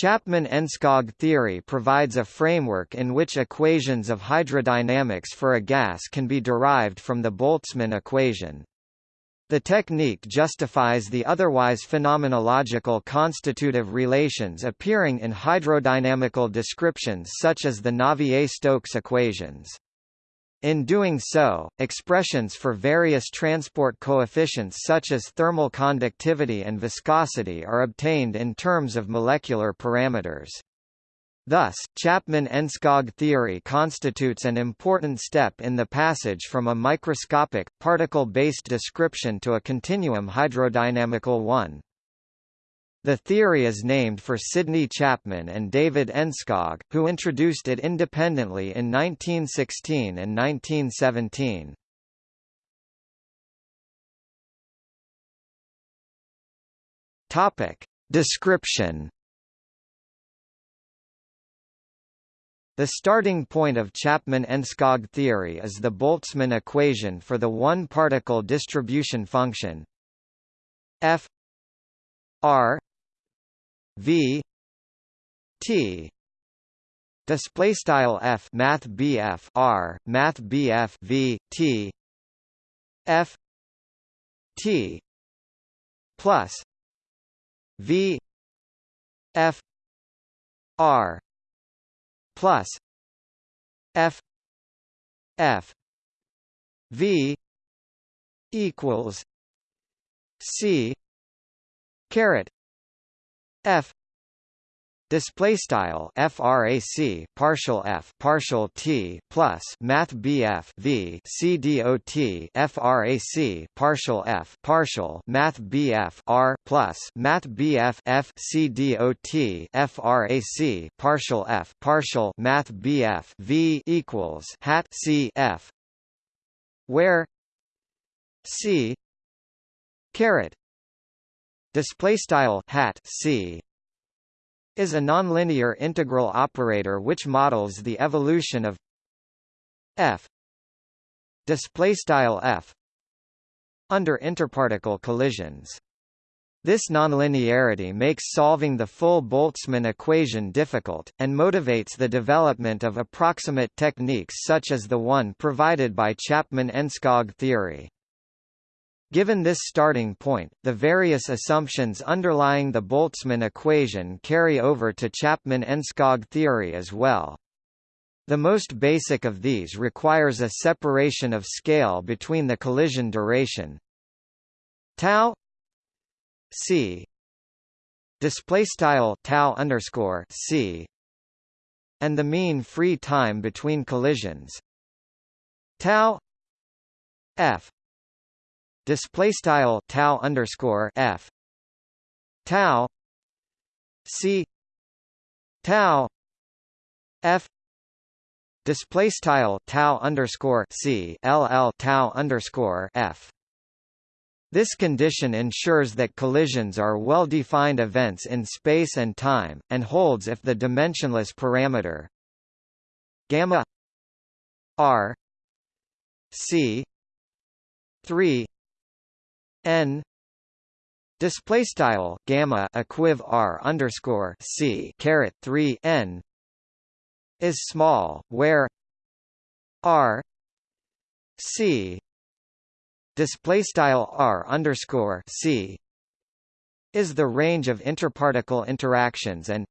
Chapman-Enskog theory provides a framework in which equations of hydrodynamics for a gas can be derived from the Boltzmann equation. The technique justifies the otherwise phenomenological constitutive relations appearing in hydrodynamical descriptions such as the Navier-Stokes equations. In doing so, expressions for various transport coefficients such as thermal conductivity and viscosity are obtained in terms of molecular parameters. Thus, Chapman-Enskog theory constitutes an important step in the passage from a microscopic, particle-based description to a continuum hydrodynamical one. The theory is named for Sidney Chapman and David Enskog, who introduced it independently in 1916 and 1917. Topic. Description The starting point of Chapman-Enskog theory is the Boltzmann equation for the one-particle distribution function f r v t display style f math bf r math bf v t f t plus v f r plus f f v equals c caret f. Display style frac partial f partial t plus math bf v c frac partial f partial math bf r plus math bf f c frac partial f partial math bf v equals hat c f where c caret display style hat c is a nonlinear integral operator which models the evolution of f display style f under interparticle collisions. This nonlinearity makes solving the full Boltzmann equation difficult, and motivates the development of approximate techniques such as the one provided by Chapman-Enskog theory. Given this starting point, the various assumptions underlying the Boltzmann equation carry over to Chapman-Enskog theory as well. The most basic of these requires a separation of scale between the collision duration tau c display tau underscore c and the mean free time between collisions tau f display style tau underscore f. Tau c. Tau f. Display style tau underscore c ll tau underscore f. This condition ensures that collisions are well-defined events in space and time, and holds if the dimensionless parameter gamma r c 3 n. Display style gamma equiv r underscore c caret 3 n is small where r c display style r underscore c is the range of interparticle interactions and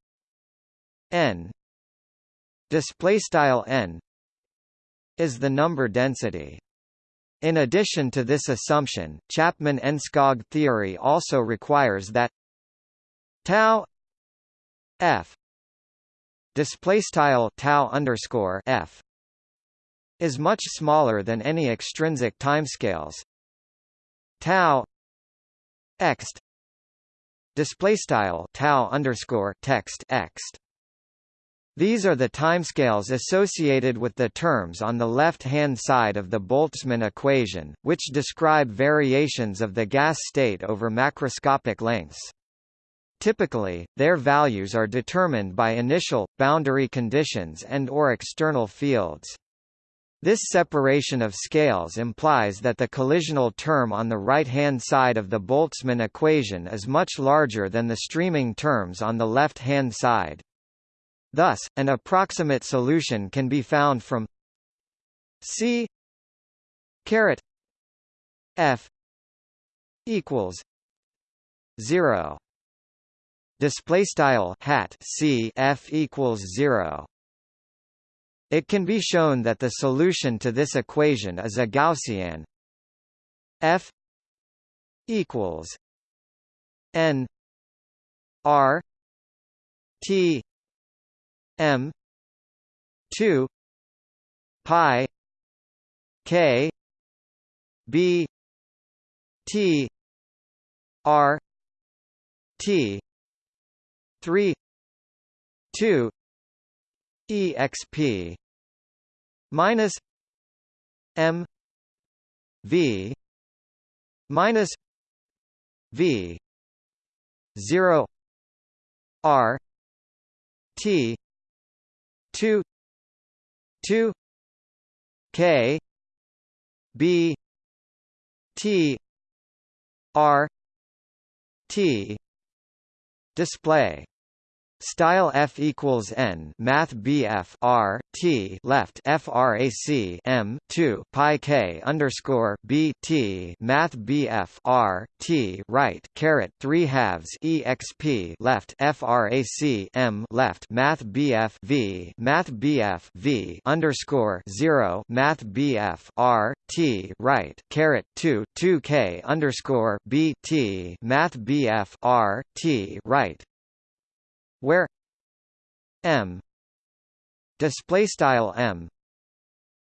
n display style n is the number density in addition to this assumption, Chapman-Enskog theory also requires that tau f display style tau underscore f is much smaller than any extrinsic timescales. Tau ext display style tau underscore text ext these are the timescales associated with the terms on the left-hand side of the Boltzmann equation, which describe variations of the gas state over macroscopic lengths. Typically, their values are determined by initial, boundary conditions and or external fields. This separation of scales implies that the collisional term on the right-hand side of the Boltzmann equation is much larger than the streaming terms on the left-hand side. Thus, an approximate solution can be found from C caret F equals 0 display style hat c f equals 0 it can be shown that the solution to this equation is a gaussian f equals n r t m 2 pi k b t r T three two exp minus M V minus V zero R T two two K B T R T display Style F equals N Math BF R T left FRAC M two Pi K underscore B T Math BF R T right caret three halves EXP left FRAC M left Math BF V Math BF V underscore zero Math BF R T right caret two two K underscore B T Math BF R T right where m display style m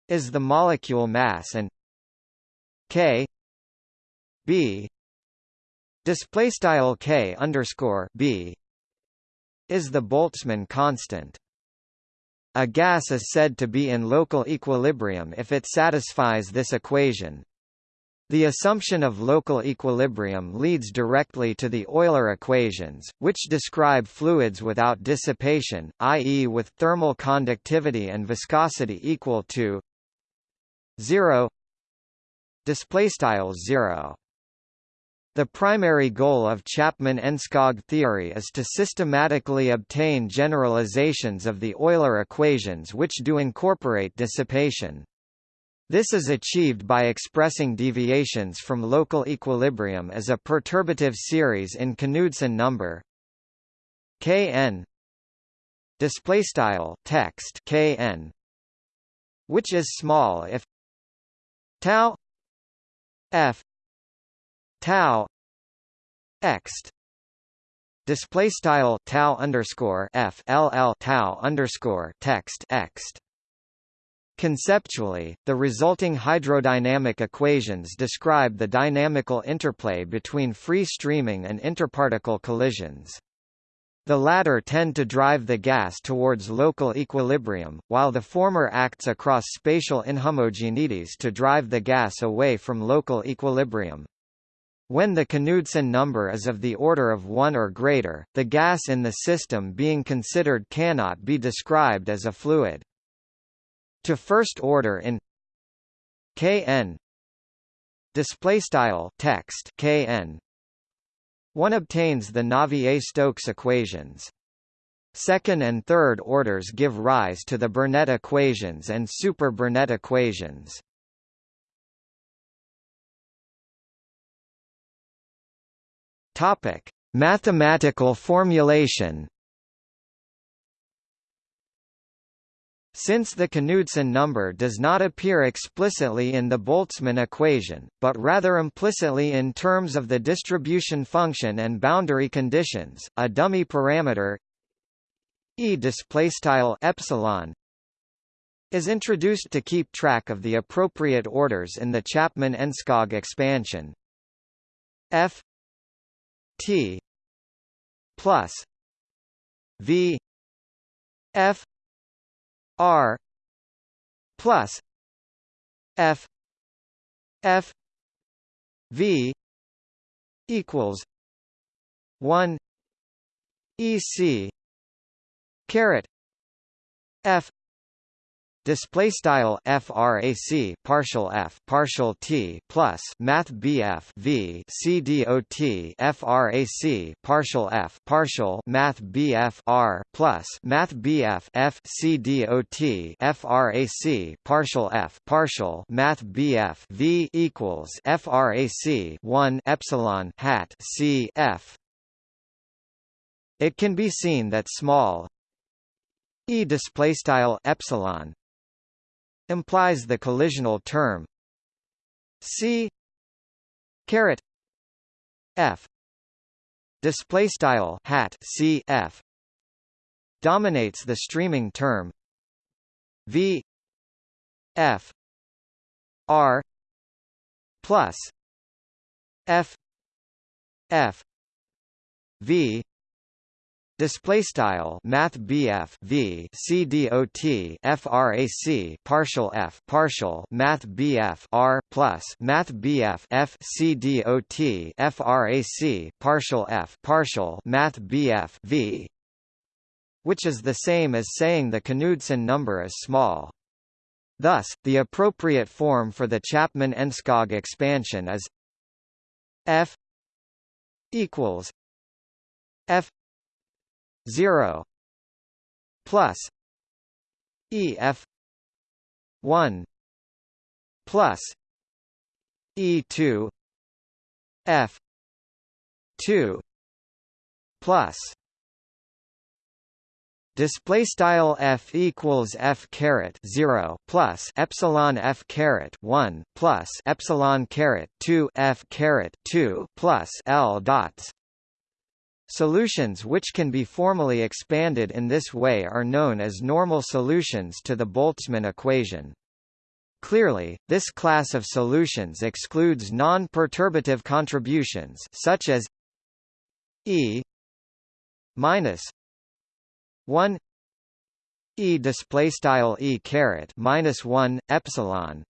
is the molecule mass and k b display style k underscore b is the Boltzmann constant. A gas is said to be in local equilibrium if it satisfies this equation. The assumption of local equilibrium leads directly to the Euler equations, which describe fluids without dissipation, i.e. with thermal conductivity and viscosity equal to 0 displaystyle 0 the primary goal of Chapman-Enskog theory is to systematically obtain generalizations of the Euler equations which do incorporate dissipation. This is achieved by expressing deviations from local equilibrium as a perturbative series in Knudsen number. Kn. Display style text Kn. Which is small if tau f tau ext display style tau underscore f ll tau underscore text ext Conceptually, the resulting hydrodynamic equations describe the dynamical interplay between free streaming and interparticle collisions. The latter tend to drive the gas towards local equilibrium, while the former acts across spatial inhomogeneities to drive the gas away from local equilibrium. When the Knudsen number is of the order of 1 or greater, the gas in the system being considered cannot be described as a fluid to first order in Kn display style text Kn one obtains the Navier-Stokes equations Second and third orders give rise to the Burnett equations and super-Burnett equations. Topic: Mathematical formulation. Since the Knudsen number does not appear explicitly in the Boltzmann equation, but rather implicitly in terms of the distribution function and boundary conditions, a dummy parameter e epsilon is introduced to keep track of the appropriate orders in the Chapman-Enskog expansion. F T plus V F R plus F F V equals one EC caret F display style frac partial f partial t plus math bf v c frac partial f partial math bf r plus math bf f c frac partial f partial math bf v equals frac 1 epsilon hat c f. It can be seen that small e display style epsilon implies the collisional term. C caret f display style hat c f dominates the streaming term. V f r plus f f v Display style Math BF V C D O T FRAC partial F partial Math BF R plus Math BF F C D O T FRAC partial F partial Math BF V which is the same as saying the Knudsen number is small. Thus, the appropriate form for the Chapman-Enskog expansion is F equals F 0 plus EF 1 plus E2 F 2 plus display style f equals f caret 0 plus epsilon f caret 1 plus epsilon caret 2 f caret 2 plus l dots Solutions which can be formally expanded in this way are known as normal solutions to the Boltzmann equation. Clearly, this class of solutions excludes non-perturbative contributions such as E minus 1 E display style E caret minus 1 epsilon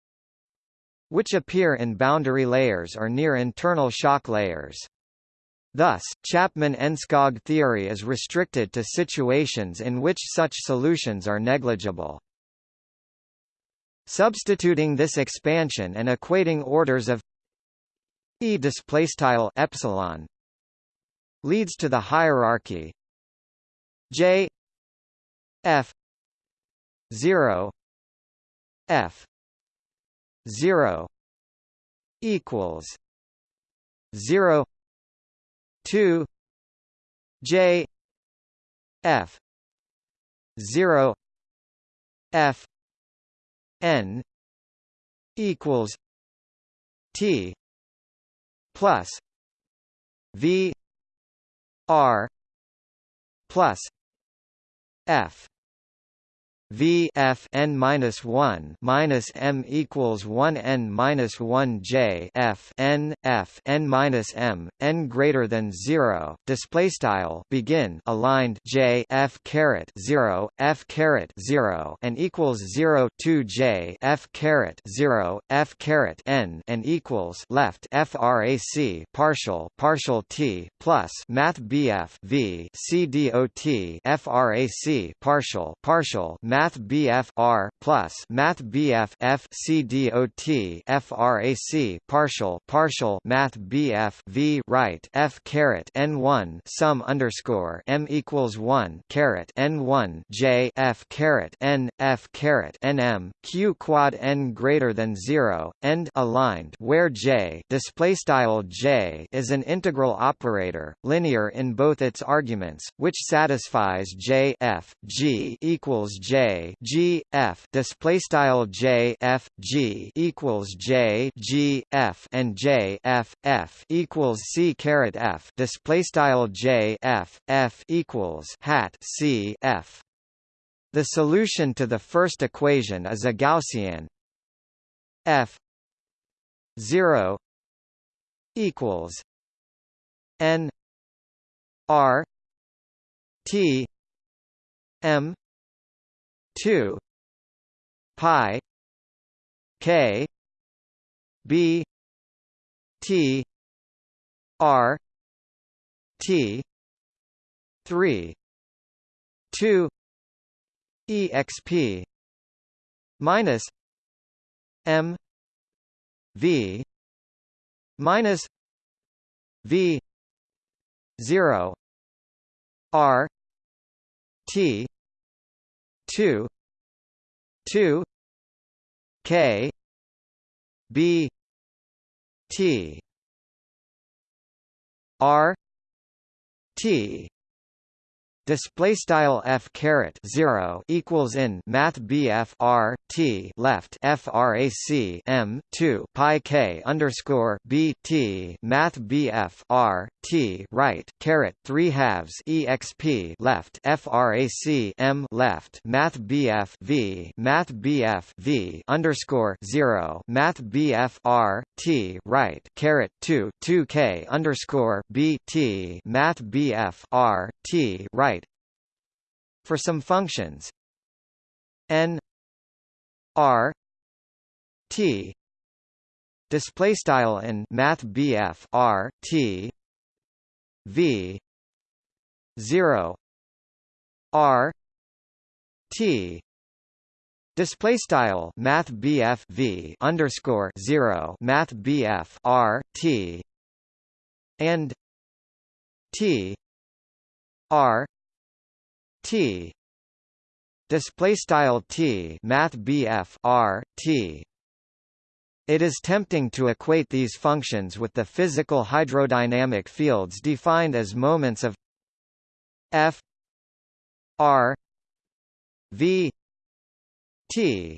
which appear in boundary layers or near internal shock layers. Thus, Chapman-Enskog theory is restricted to situations in which such solutions are negligible. Substituting this expansion and equating orders of E displaystyle epsilon leads to the hierarchy J F 0 F 0 equals 0 2 J F 0 F N equals T plus V R plus F V F n minus one minus M equals one N minus one J F n F n minus M N greater than zero display style begin aligned J F caret zero F caret zero and equals zero two J F caret zero F caret N and equals left FRAC partial partial T plus Math BF V C D O T FRAC partial partial Math BF R plus Math BF F C D O T FRAC partial partial Math BF V right F caret N one sum underscore M equals one caret N one J F caret N F caret N M Q quad N greater than zero end aligned where J display style J is an integral operator linear in both its arguments which satisfies J F G equals J G F display style J F G equals J G F and J F F equals C caret F display style J F F equals hat C F. The solution to the first equation is a Gaussian F 0 equals N R T M two pi K B T R T three two EXP minus m v minus v 0 r t 2 2 k b t r t display style f caret 0 equals in math bf r t left frac m 2 pi k underscore b t math bf r t right caret 3 halves exp left frac m left math bf v math bf v underscore 0 math bf r t right caret 2 2 k underscore b t math bf r t right for some functions. N r t display style in math BF R T V 0 R T Display style Math BF V underscore zero Math BF R T and T R T. Display style T math BF R T. It is tempting to equate these functions with the physical hydrodynamic fields defined as moments of F R V T.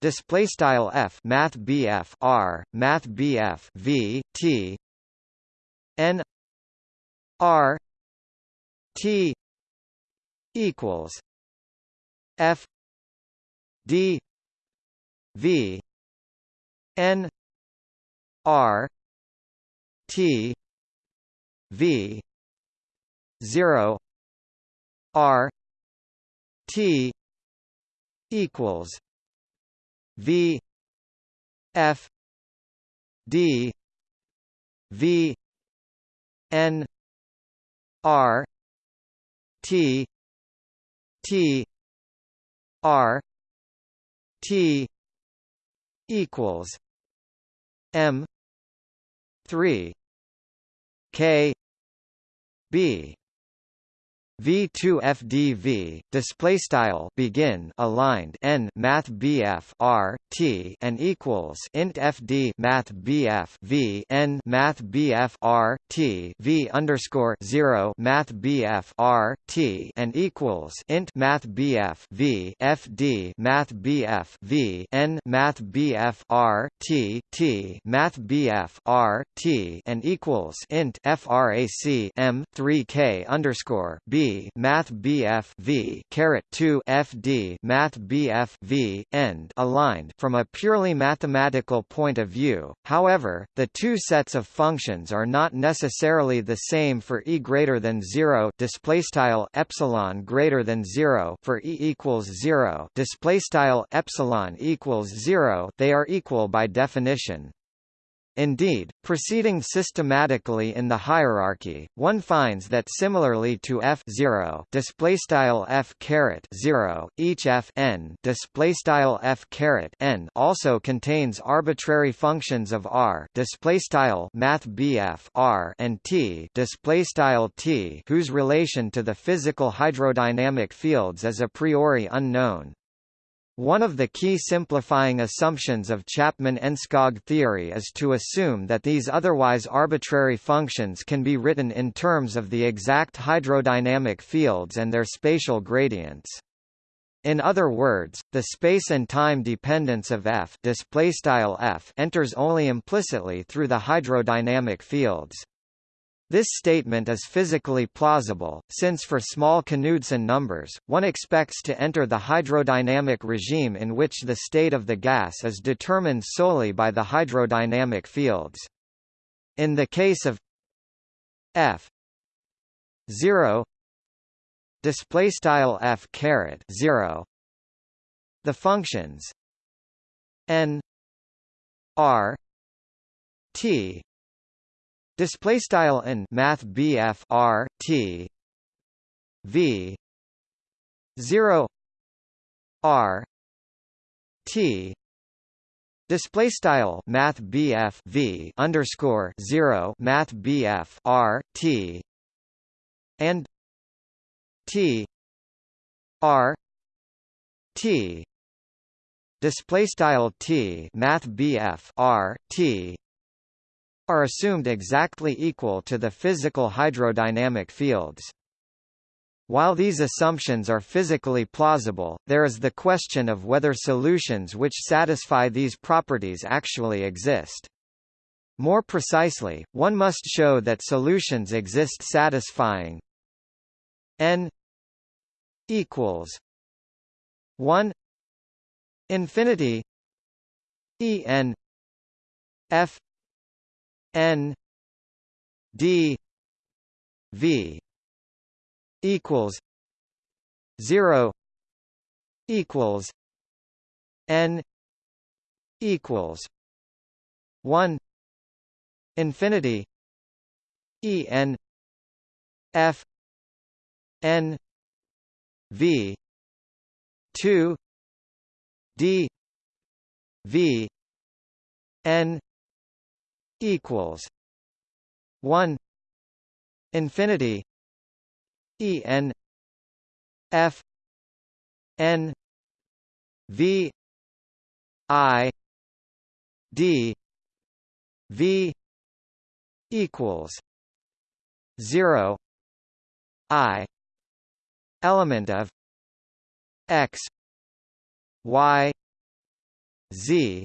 Display style F math BF R math BF V T. N R T equals F D V N R T V zero R T equals V F D V N R T T R T equals M three K B V2 FDV display style begin aligned n math BF R T and equals int FD math BF V n math BF R T V underscore 0 math BF R T and equals int math BF V FD math BF V n math BF R T T math BF R T and equals int frac M 3K underscore B Math BF V caret 2 FD Math BF V end aligned from a purely mathematical point of view. However, the two sets of functions are not necessarily the same for e greater than 0 display style epsilon greater than 0 for e equals 0 display style epsilon equals 0. They are equal by definition. Indeed, proceeding systematically in the hierarchy, one finds that similarly to f 0 display style f caret 0, each f n display style f caret n also contains arbitrary functions of r display style math bf r and t display style t whose relation to the physical hydrodynamic fields is a priori unknown. One of the key simplifying assumptions of Chapman-Enskog theory is to assume that these otherwise arbitrary functions can be written in terms of the exact hydrodynamic fields and their spatial gradients. In other words, the space and time dependence of f, f enters only implicitly through the hydrodynamic fields. This statement is physically plausible, since for small Knudsen numbers, one expects to enter the hydrodynamic regime in which the state of the gas is determined solely by the hydrodynamic fields. In the case of f 0 display style f caret 0 the functions n r t Display style in Math BF R T V zero R T. Display style math BF V underscore 0 math BF R T and T R T. Display style T math BF R T are assumed exactly equal to the physical hydrodynamic fields. While these assumptions are physically plausible, there is the question of whether solutions which satisfy these properties actually exist. More precisely, one must show that solutions exist satisfying n equals 1 infinity e n f n d v equals 0 equals n equals 1 infinity e n f n v 2 d v n equals 1 infinity E N F N V I D V equals zero I element of X Y Z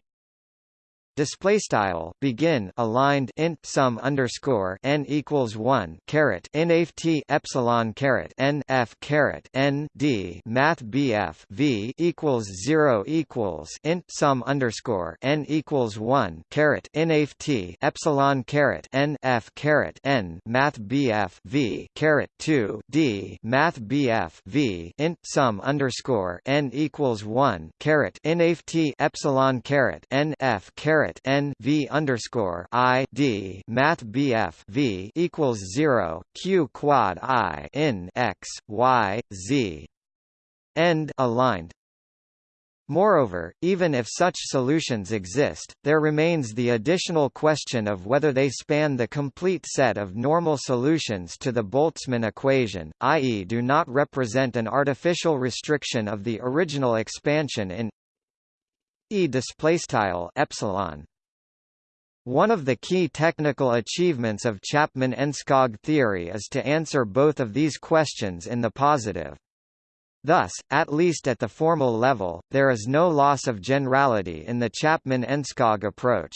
display style begin aligned int sum underscore n equals one caret nft epsilon caret n f caret n d math bf v equals zero equals int sum underscore n equals one caret nft epsilon caret n f caret n math bf v caret two d math bf v int sum underscore n equals one caret nft epsilon caret n f caret caret n v underscore i d math bf v equals zero q quad i in x y z end aligned. Moreover, even if such solutions exist, there remains the additional question of whether they span the complete set of normal solutions to the Boltzmann equation, i.e. do not represent an artificial restriction of the original expansion in E displaystyle epsilon. One of the key technical achievements of Chapman-Enskog theory is to answer both of these questions in the positive. Thus, at least at the formal level, there is no loss of generality in the Chapman-Enskog approach.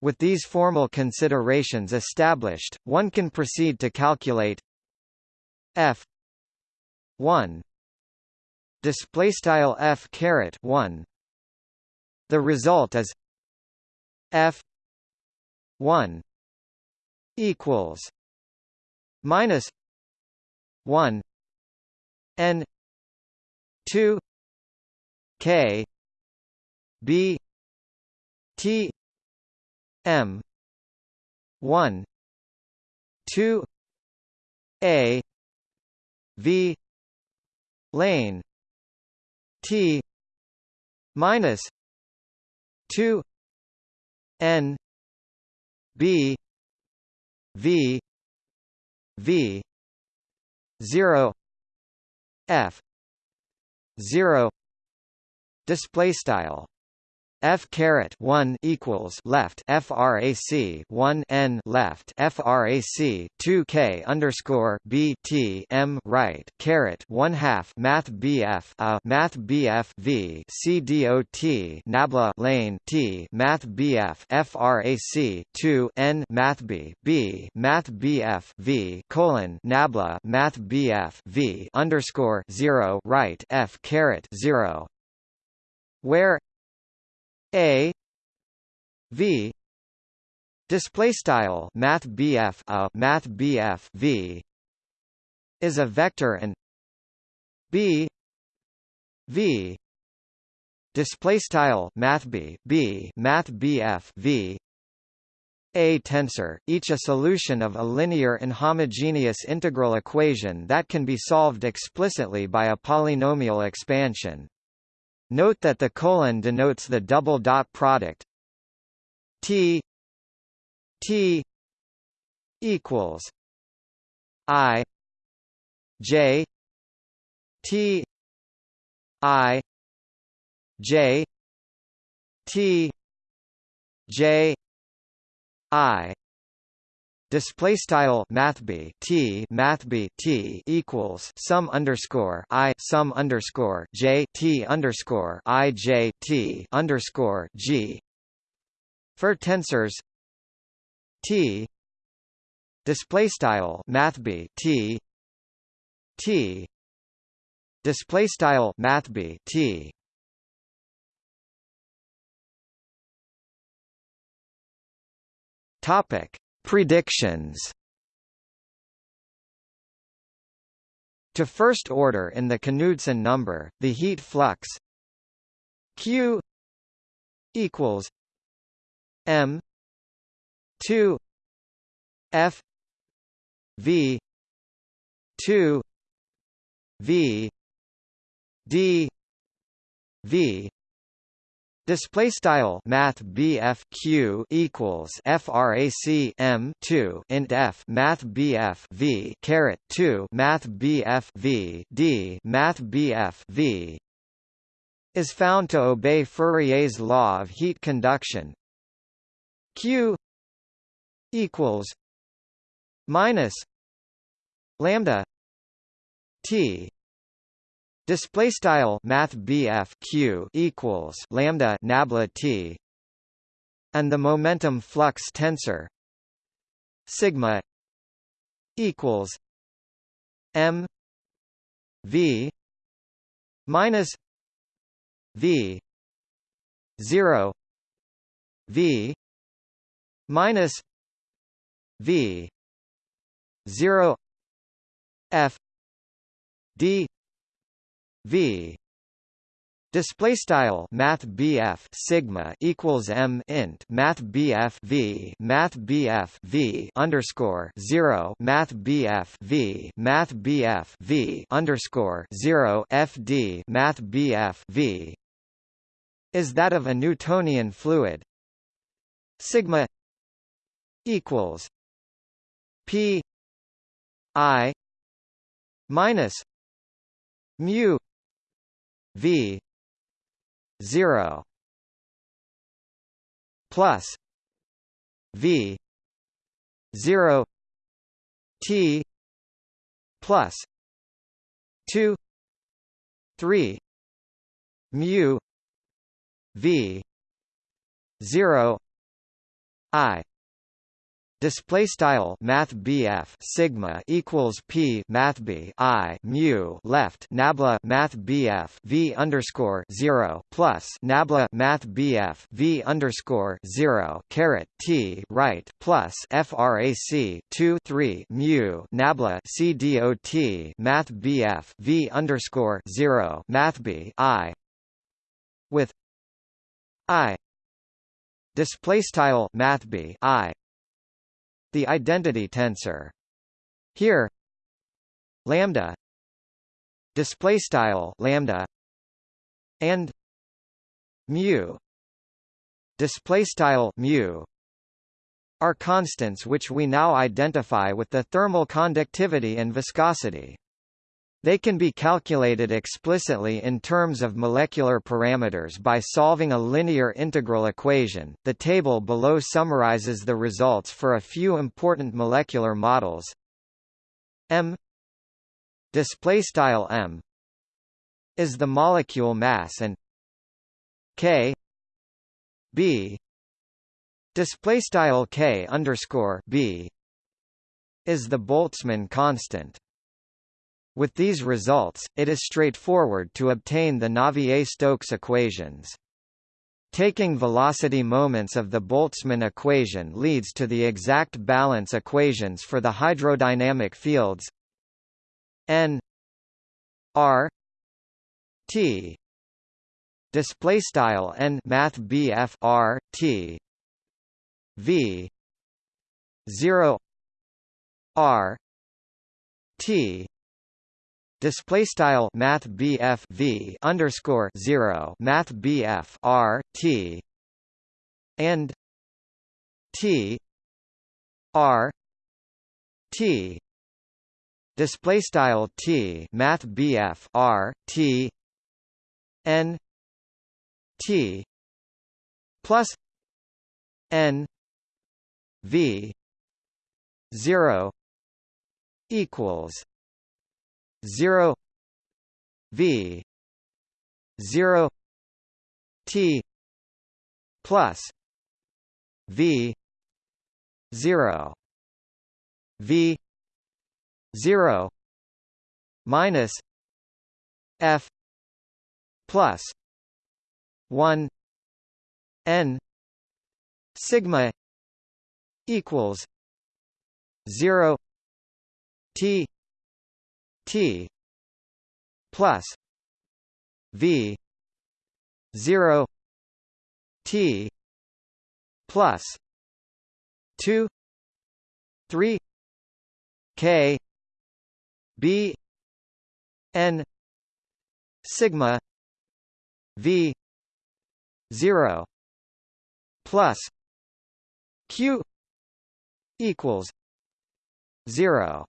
With these formal considerations established, one can proceed to calculate f 1 display style f caret 1 the result is F one equals minus one N two K B T M one two A V lane T minus 2 n b v v 0 f 0 display style f caret 1 equals left frac 1 n left frac 2 k underscore b t m right caret 1 half math bf a math bf v c dot nabla lane t math bf frac 2 n math b b math bf v colon nabla math bf v underscore 0 right f caret 0 where a v display style math BF a math BF v is a vector and b v display style math b b math BF v a tensor, each a solution of a linear and homogeneous integral equation that can be solved explicitly by a polynomial expansion. Note that the colon denotes the double dot product. T T equals I J T I J T J I display style math b t math b t equals sum underscore i sum underscore j t underscore i j t underscore g. For tensors t display style math b t t display style math b t. Topic Predictions. To first order in the Knudsen number, the heat flux Q equals M two F V two V D V Display style Math BF Q equals FRAC M two int F Math BF V caret two Math BF V D Math BF V is found to obey Fourier's law of heat conduction. Q equals minus lambda T Display style Math Q equals lambda nabla T. And the momentum flux tensor sigma equals M V minus V zero V minus V zero F D v. Display style math BF sigma equals M int math BF V math BF V underscore 0 math BF V math BF V underscore 0 FD math BF V. Is that of a Newtonian fluid? Sigma equals P I minus mu V zero plus V zero T plus two three mu V zero I display style math BF sigma equals P math B I mu left nabla math BF V underscore 0 plus nabla math BF V underscore 0 caret T right plus frac 2 3 mu nabla C dot math BF V underscore 0 math B I with I. Display style math B I the identity tensor. Here, lambda display style lambda and mu display style mu are constants which we now identify with the thermal conductivity and viscosity. They can be calculated explicitly in terms of molecular parameters by solving a linear integral equation. The table below summarizes the results for a few important molecular models. M display style M is the molecule mass and K B display style K underscore B is the Boltzmann constant. With these results, it is straightforward to obtain the Navier-Stokes equations. Taking velocity moments of the Boltzmann equation leads to the exact balance equations for the hydrodynamic fields n r t display style n math r t v 0 r t display style math BF V underscore 0 math BF R T and T R T. Display style T math BF R T N T plus N V zero equals zero V zero T plus V zero V zero minus F plus one N sigma equals 0 t t plus v 0 t plus 2 3 k b n sigma v 0 plus q equals 0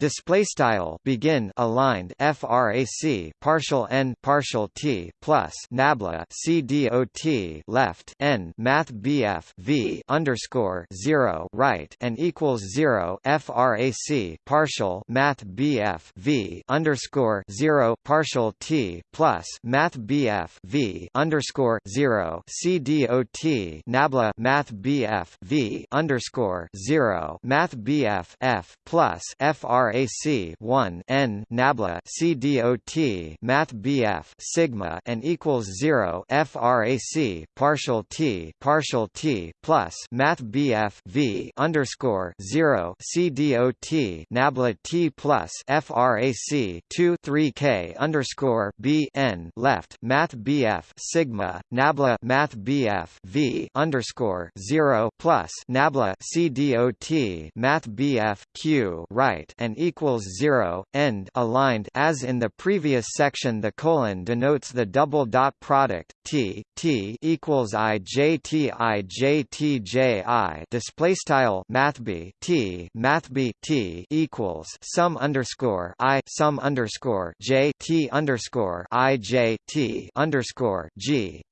display style begin aligned frac partial n partial t plus nabla c dot left n math bf v underscore 0 right and equals 0 frac partial math bf v underscore 0 partial t plus math bf v underscore 0 c dot nabla math bf v underscore 0 math bf f plus frac RAC 1 N nabla CDOT Math BF sigma and equals 0 FRAC partial T partial T plus Math BF V underscore 0 CDOT nabla T plus FRAC 2 3 K underscore B N left Math BF sigma nabla Math BF V underscore 0 plus nabla CDOT Math BF Q right and equals 0, end aligned as in the previous section the colon denotes the double dot product, t, t equals i j t i j t j i display style mathb t mathb t equals sum underscore i sum underscore j t underscore i j t underscore g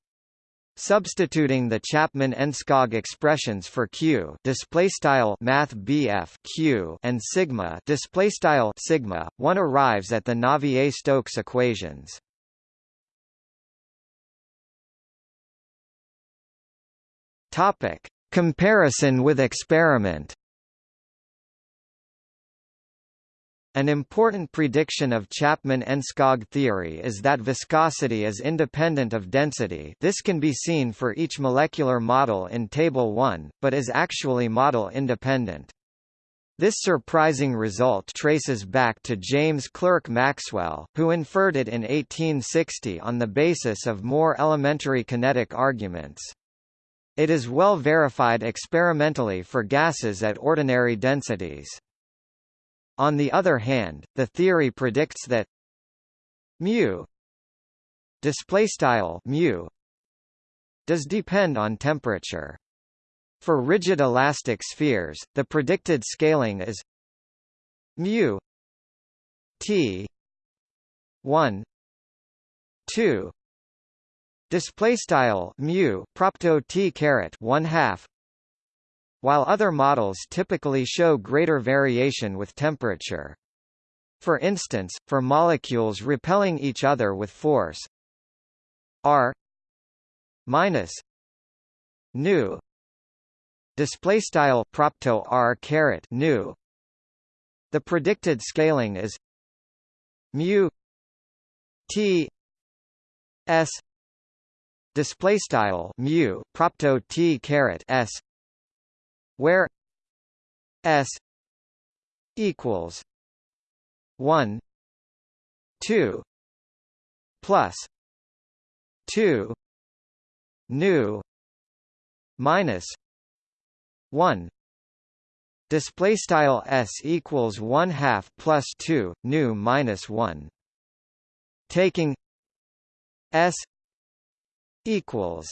Substituting the Chapman-Enskog expressions for q display style math q and sigma display style sigma, one arrives at the Navier-Stokes equations. Topic: Comparison with experiment. An important prediction of Chapman-Enskog theory is that viscosity is independent of density this can be seen for each molecular model in Table 1, but is actually model-independent. This surprising result traces back to James Clerk Maxwell, who inferred it in 1860 on the basis of more elementary kinetic arguments. It is well verified experimentally for gases at ordinary densities. On the other hand, the theory predicts that mu display style mu does depend on temperature. For rigid elastic spheres, the predicted scaling is mu t 1 2 display style mu propto t caret 1 half while other models typically show greater variation with temperature. For instance, for molecules repelling each other with force r minus nu display style propto r caret nu the predicted scaling is mu t s display style mu propto t caret s where S equals one two plus two nu minus one. Display style s equals 1 half plus 2 nu minus 1 taking s equals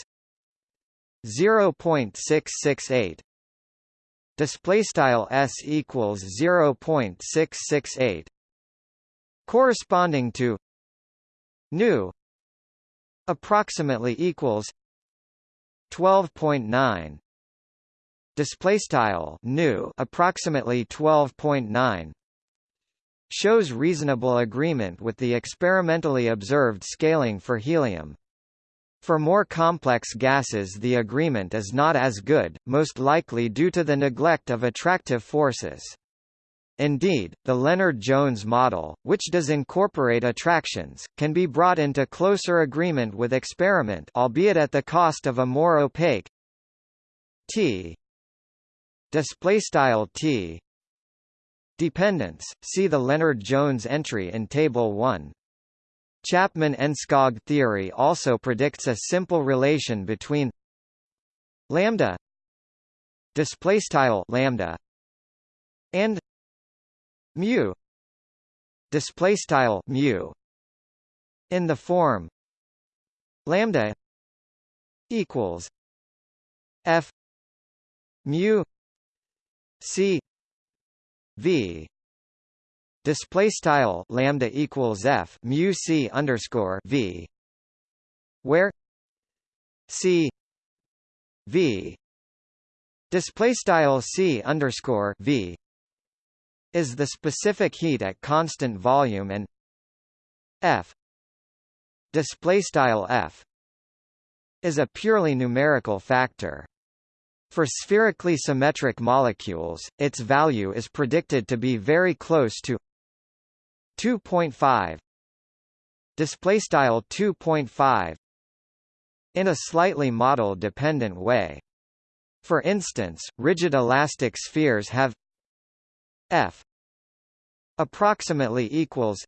0.668 display style s equals 0.668 corresponding to nu approximately equals 12.9 display style nu approximately 12.9 shows reasonable agreement with the experimentally observed scaling for helium for more complex gases the agreement is not as good, most likely due to the neglect of attractive forces. Indeed, the Lennard-Jones model, which does incorporate attractions, can be brought into closer agreement with experiment albeit at the cost of a more opaque T T dependence. See the Lennard-Jones entry in table 1. Chapman-Enskog theory also predicts a simple relation between lambda displaystyle lambda and mu displaystyle mu in the form lambda equals f mu c v display style lambda equals f mu c underscore v where c v display style c underscore v is the specific heat at constant volume and f display style f is a purely numerical factor. For spherically symmetric molecules, its value is predicted to be very close to 2.5 display style 2.5 in a slightly model dependent way. For instance rigid elastic spheres have f approximately equals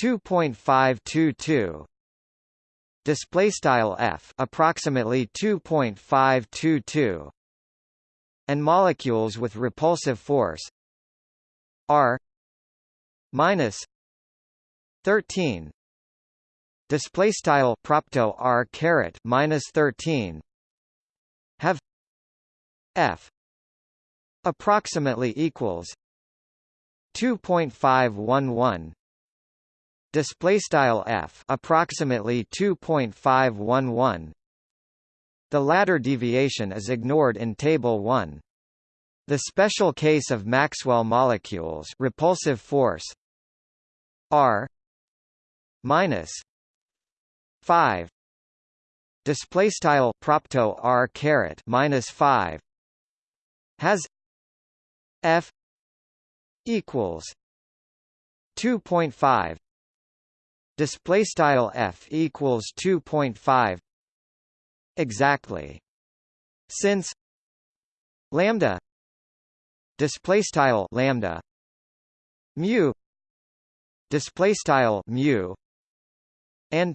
2.522 display style f approximately 2.522 and molecules with repulsive force r minus 13 display style propto r caret minus 13 have f approximately equals 2.511 display style f approximately 2.511 the latter deviation is ignored in table 1 the special case of Maxwell molecules repulsive force R minus five. Display style propto R caret minus five has F equals two point five. Display style F equals two point five exactly. Since lambda display style lambda mu display style mu and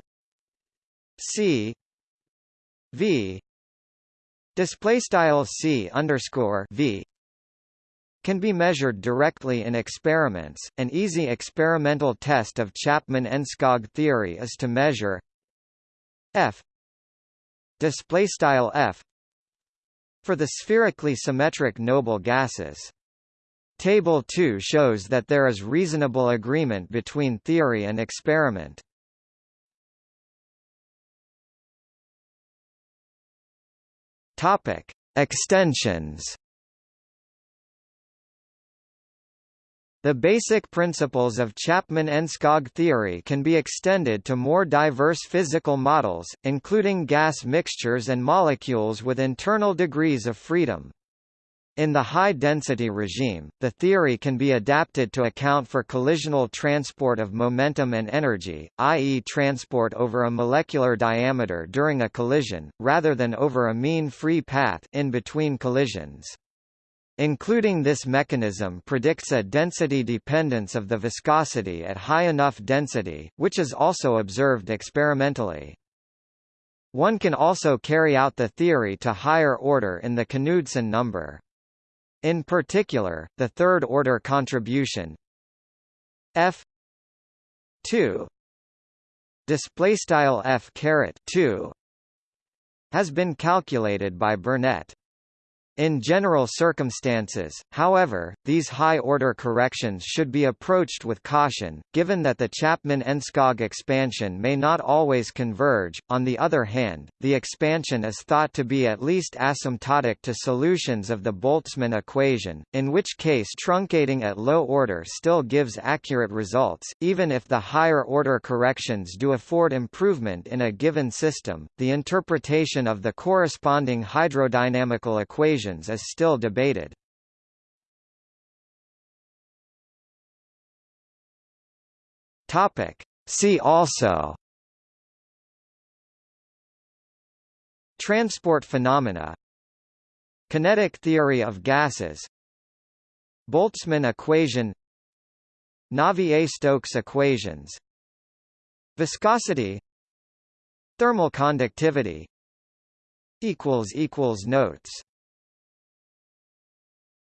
c v display style c underscore v can be measured directly in experiments. An easy experimental test of Chapman-Enskog theory is to measure f display style f for the spherically symmetric noble gases. Table 2 shows that there is reasonable agreement between theory and experiment. Topic: Extensions. The basic principles of Chapman-Enskog theory can be extended to more diverse physical models, including gas mixtures and molecules with internal degrees of freedom. In the high-density regime, the theory can be adapted to account for collisional transport of momentum and energy, i.e. transport over a molecular diameter during a collision, rather than over a mean free path in between collisions. Including this mechanism predicts a density dependence of the viscosity at high enough density, which is also observed experimentally. One can also carry out the theory to higher order in the Knudsen number. In particular, the third-order contribution. F 2 display style f caret 2 has been calculated by Burnett in general circumstances, however, these high-order corrections should be approached with caution, given that the Chapman-Enskog expansion may not always converge. On the other hand, the expansion is thought to be at least asymptotic to solutions of the Boltzmann equation, in which case truncating at low order still gives accurate results, even if the higher-order corrections do afford improvement in a given system. The interpretation of the corresponding hydrodynamical equation is still debated. See also. Transport phenomena. Kinetic theory of gases. Boltzmann equation. Navier-Stokes equations. Viscosity. Thermal conductivity. Notes